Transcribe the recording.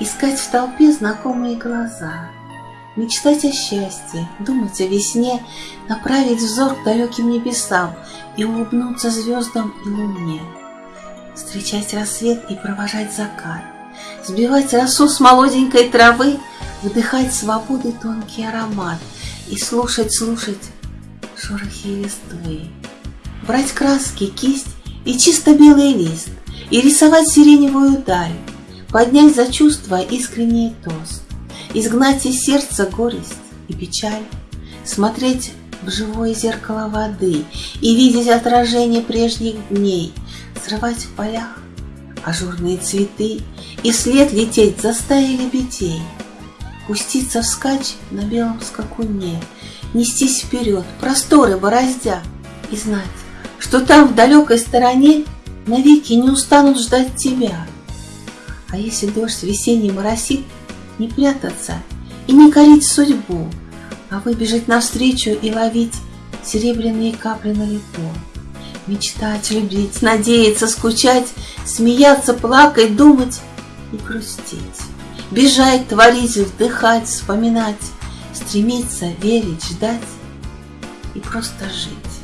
Искать в толпе знакомые глаза, Мечтать о счастье, думать о весне, Направить взор к далеким небесам И улыбнуться звездам и луне. Встречать рассвет и провожать закат, Сбивать росу с молоденькой травы, Вдыхать свободы тонкий аромат И слушать, слушать шорохи листвы. Брать краски, кисть и чисто белый лист, И рисовать сиреневую даль, Поднять за чувства искренний тост, Изгнать из сердца горесть и печаль, Смотреть в живое зеркало воды И видеть отражение прежних дней, Срывать в полях ажурные цветы И след лететь за стаей лебедей, Пуститься вскачь на белом скакуне, Нестись вперед, просторы бороздя, И знать, что там в далекой стороне Навеки не устанут ждать тебя. А если дождь весенний моросит, Не прятаться и не корить судьбу, А выбежать навстречу и ловить Серебряные капли на лету. Мечтать, любить, надеяться, скучать, Смеяться, плакать, думать и грустить. Бежать, творить, вдыхать, вспоминать, Стремиться, верить, ждать и просто жить.